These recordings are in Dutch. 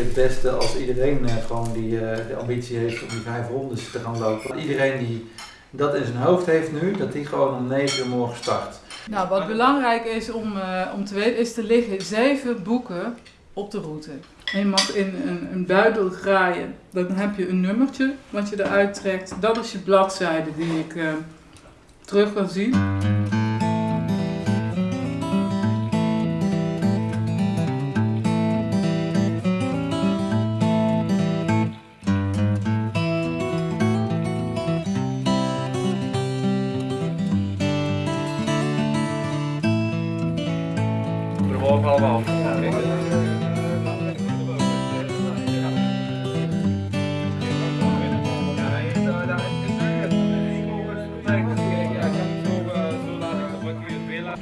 het beste als iedereen eh, gewoon die eh, de ambitie heeft om die vijf rondes te gaan lopen. Iedereen die dat in zijn hoofd heeft nu, dat die gewoon om 9 uur morgen start. Nou, wat belangrijk is om, eh, om te weten, is er liggen zeven boeken op de route. En je mag in een, een buidel graaien. Dan heb je een nummertje wat je eruit trekt. Dat is je bladzijde die ik terug kan zien. We mogen allemaal.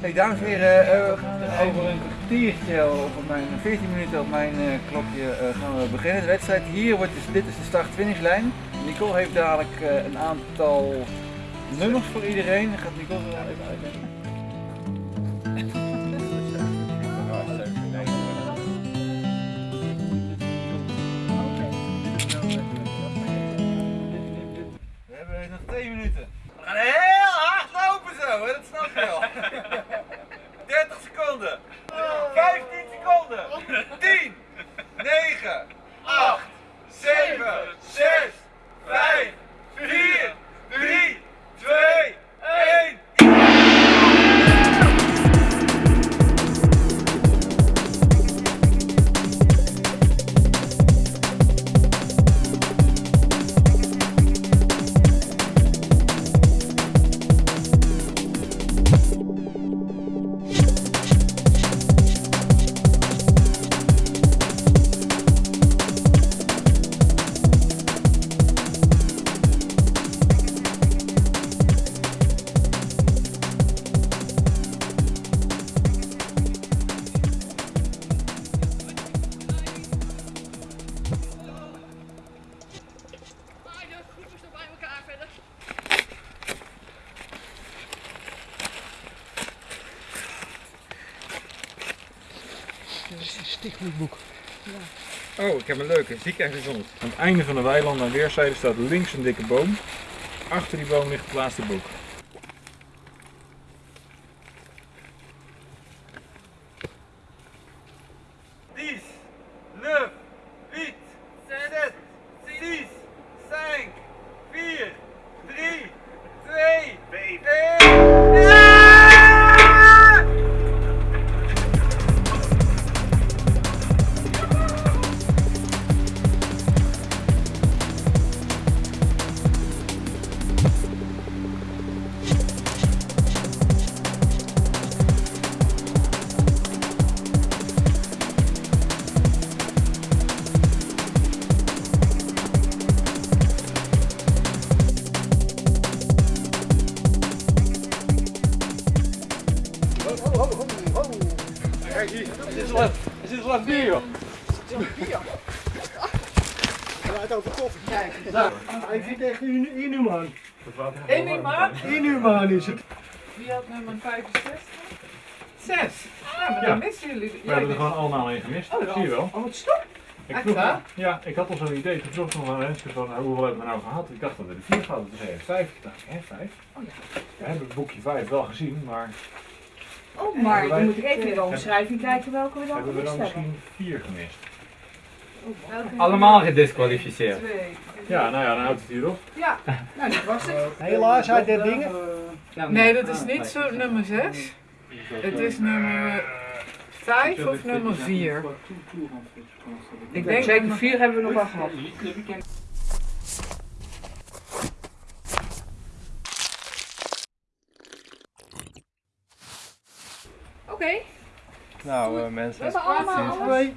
Hey, dames en heren, eh, over een kwartiertje, op mijn 14 minuten op mijn eh, klokje eh, gaan we beginnen. De wedstrijd hier wordt dus, dit is de start-finishlijn. Nicole heeft dadelijk een aantal nummers voor iedereen. Gaat Nicole even uitleggen? Heb een leuke. Ziek en gezond. Aan het einde van de weiland aan weerszijden staat links een dikke boom. Achter die boom ligt het laatste boek. Ik vind echt een inhumaan. Inhumaan? Inhumaan is het. Wie had nummer 65? 6. Ja, maar Ja. dan missen jullie. We hebben er gewoon allemaal een gemist, Oh, dat zie je wel. Oh, wat stop. Ik vroeg, ja, ik had al zo'n idee. Toen vroeg ik nog aan Renske van nou, hoeveel hebben we nou gehad. Ik dacht dat we de vier hadden. Toen zei hij vijf. Ik dacht, hè, vijf? Oh ja. We hebben het boekje vijf wel gezien, maar Oh, maar Hebben dan moet ik even in de omschrijving kijken welke we dan hebben we gemist dan hebben. misschien vier gemist? Allemaal gedisqualificeerd. Ja, nou ja, dan houdt het hier op. Ja, nou dat was het. Helaas uit dit dingen. Nee, dat is niet zo nummer 6. Het is nummer 5 of nummer 4. Ik denk Zeker nummer- vier hebben we nog wel gehad. Oké, Nou, we mensen. hebben allemaal alles.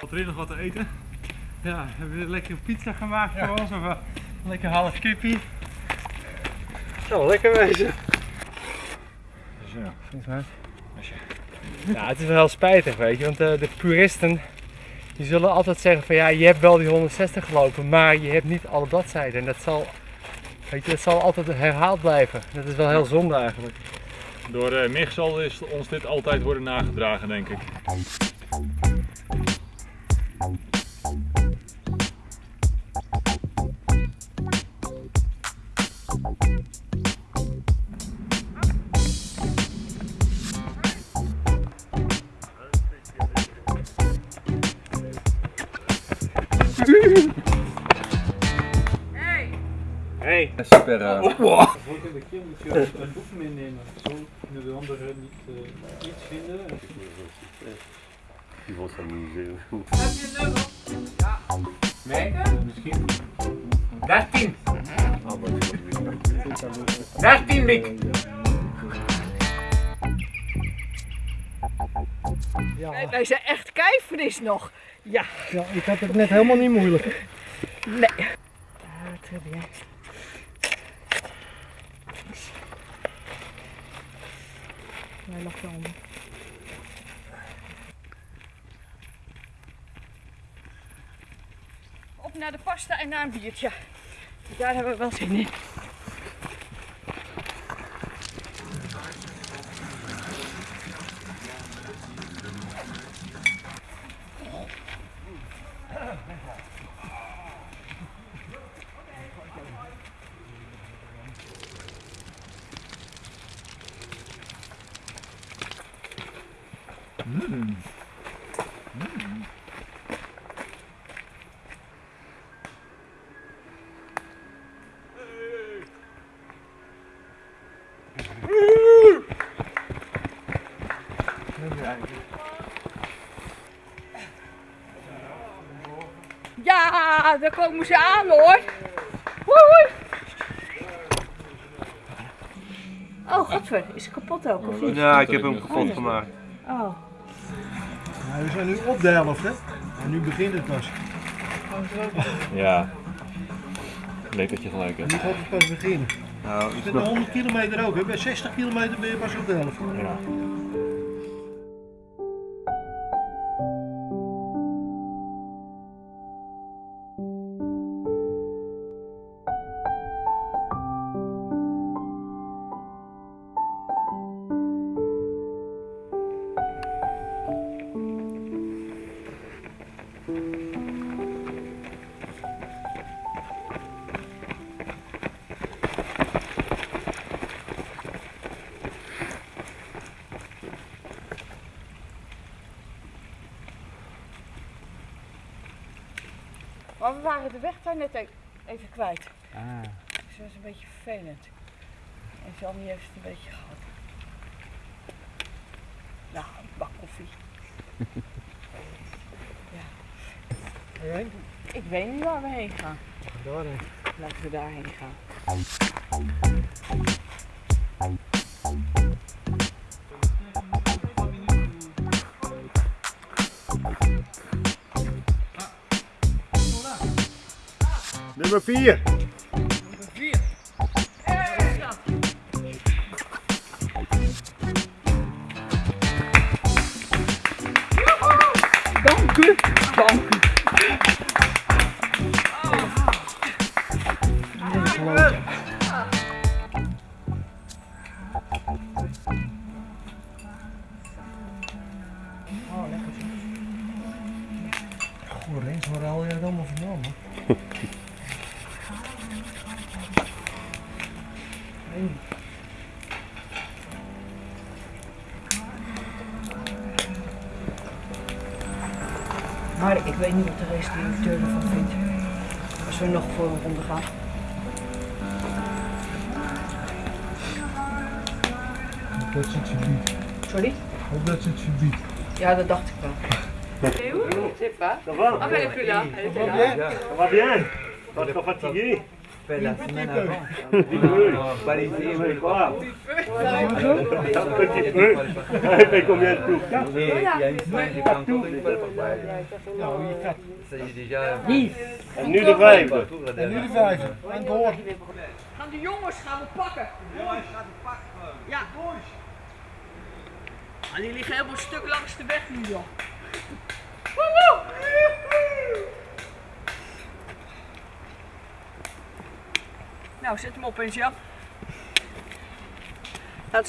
Wat er nog wat te eten? Ja, hebben we lekker pizza gemaakt voor ons of lekker half kippie? Zal wel lekker wezen. Zo, vindt mij. Ja, het is wel heel spijtig, weet je, want eh, de puristen die zullen altijd zeggen van ja, je hebt wel die 160 gelopen, maar je hebt niet alle bladzijden. En dat zal, weet je, dat zal altijd herhaald blijven. Dat is wel heel zonde eigenlijk. Door uh, Mich zal is ons dit altijd worden nagedragen, denk ik. Super. eh, Volgende keer moet je een boek meenemen. Zo kunnen de anderen niet eh, iets vinden. Die wordt amuseren. Heb je een nummer? Ja. Nee? Misschien. 13! 13, Mick! Ja, Wij, wij zijn echt keifris nog. Ja. ja, ik had het net helemaal niet moeilijk. Nee. Ah, très Hij wel. Op naar de pasta en naar een biertje. Daar hebben we wel zin in. Ja, daar komen ze aan hoor. Woei. Oh, godver, is het kapot ook of niet? Ja, ik heb hem kapot gemaakt. We zijn nu op de helft, hè? En nu begint het pas. Ja. Leuk dat je gelijk hebt. nu gaat het pas beginnen. Nou, de 100 kilometer ook, hè? Bij 60 kilometer ben je pas op de helft. Ja. Waren de weg daar net e- even kwijt. Dus dat is een beetje vervelend. En Jannie heeft het een beetje gehad. Nou, een bak koffie. ja. Ik weet niet waar we heen gaan. Daarheen. Laten we daarheen gaan. Nummer Maar ik weet niet wat de restaurateur ervan vindt. Als we nog voor een ronde gaan. Dat is het verbied. Sorry? Dat is het. Ja, dat dacht ik wel. Ça va? Ça va bien? Pas trop fatigué? Fait la semaine avant. Parisien, mais quoi Un petit peu. Mais combien de tours Quatre Et il y a une semaine, j'ai pas encore une fois voorbij. Hier gaat Ça y est déjà. En nu de la En nu de dernière. vijfde. En door. Gaan de jongens gaan we pakken. Ja. Ah, die liggen helemaal stuk langs de weg nu, joh. Woehoe! Nou, zet hem op eens, Jan. Dat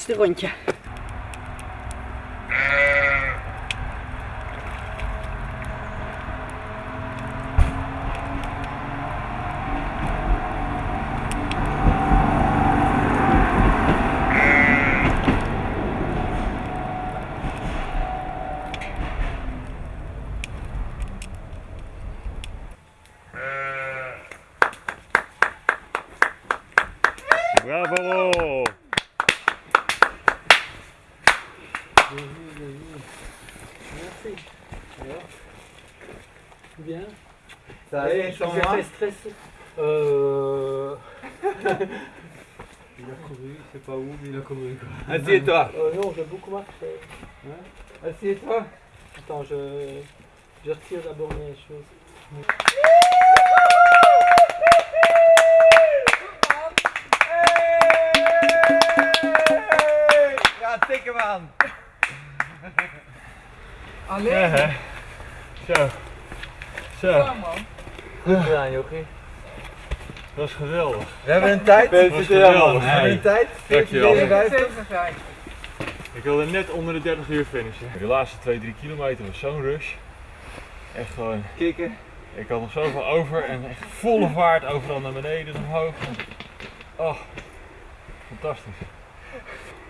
is de rondje. Bravo! Ça allait, sans moi Euh... Il a couru, il sait pas où, mais il a couru. Assieds-toi. euh, non, j'ai beaucoup marché. Assieds-toi. Attends, je, je retire d'abord mes choses. Alleen. Zo. Zo, Ja, man. Goed gedaan, Jochie. dat is geweldig. We hebben een tijd. Dat was geweldig. We hebben een tijd. Dankjewel. 54. Ik wilde net onder de 30 uur finishen. De laatste 2, 3 kilometer was zo'n rush. Echt gewoon, Kikken. ik had nog zoveel over en echt volle vaart overal naar beneden en omhoog. Oh, fantastisch.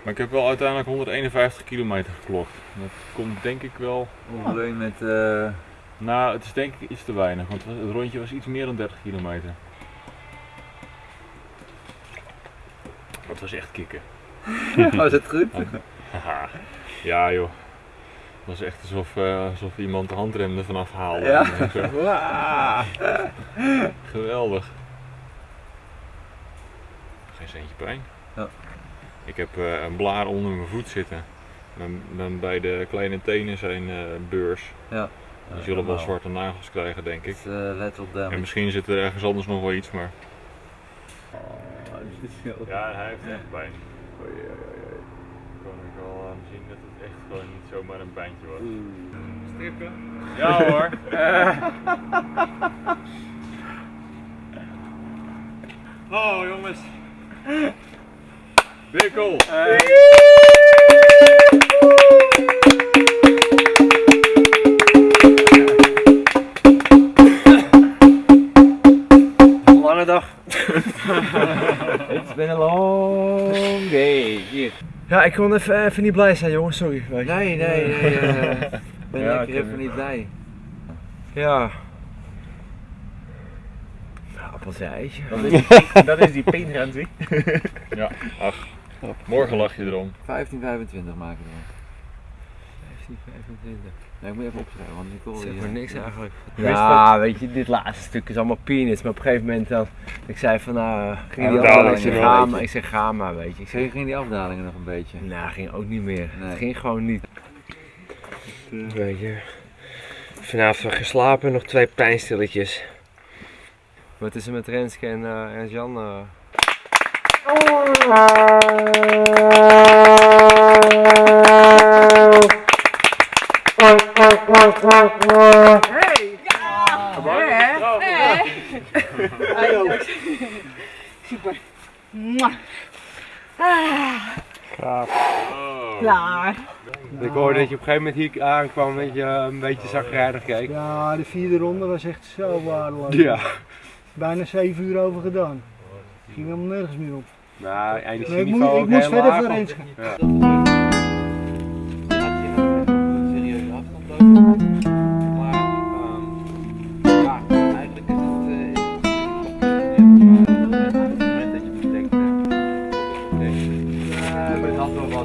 Maar ik heb wel uiteindelijk 151 kilometer geklokt. Dat komt denk ik wel, Ongeveer met. eh nou het is denk ik iets te weinig, want het rondje was iets meer dan 30 kilometer. Het was echt kicken. was het goed? Ja joh. Het was echt alsof, eh, alsof iemand de handrem ervan afhaalde. Ja. Geweldig. Geen centje pijn. Ja. Ik heb eh, een blaar onder mijn voet zitten. Mijn, mijn beide kleine tenen zijn eh, beurs. Ja. Die zullen wel zwarte nagels krijgen denk ik. Uh, let op damage. En misschien zit er ergens anders nog wel iets, maar... Oh, dit is heel- Ja, hij heeft echt pijn. Kon ik al aan zien dat het echt gewoon niet zomaar een pijntje was. Strippen. Ja hoor. oh jongens. Bikkel. Lange dag. It's been a long day. Hier. Ja, ik kon even, even niet blij zijn, jongens. Sorry. Nee, nee, nee. eh, Ik ben Ja, lekker ik even niet blij. Ja. Nou, appels en eitje. Dat is die paintgrens, hè? Ja, ach. Morgen lach je erom. 1525 maken we. 1525. Nee, ik moet even opschrijven, want die, maar eh, niks eigenlijk. Ja, weet je, dit laatste stuk is allemaal peanuts. Maar op een gegeven moment dan, ik zei van nou, ging Ja, die afdaling, ik zeg ga maar, ik zeg ga maar, weet je. Ik zeg, Ging ging die afdalingen nog een beetje? nou, ging ook niet meer. Nee. Het ging gewoon niet. Weet je, vanavond geslapen, nog twee pijnstilletjes. Wat is er met Renske en, eh, en Jan? eh? Hey! Ja! Hè? Super. Ah, klaar. Ik hoorde dat je op een gegeven moment hier aankwam, dat je een beetje zagrijnig keek. Ja, de vierde ronde was echt zo waardeloos. Ja. Bijna 7 uur over gedaan. Ging helemaal nergens meer op. Nou, Nee, ik, energieniveau moet, ik heel verder voor want- Renske. Ja.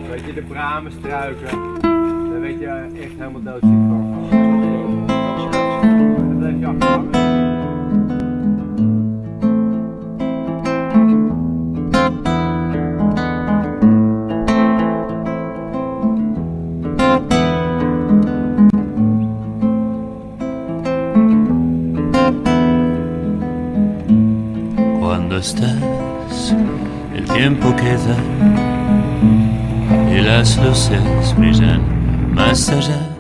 weet je, de bramen struiken. Daar weet je echt helemaal doodziek sagesse, mais j'aime ma sagesse.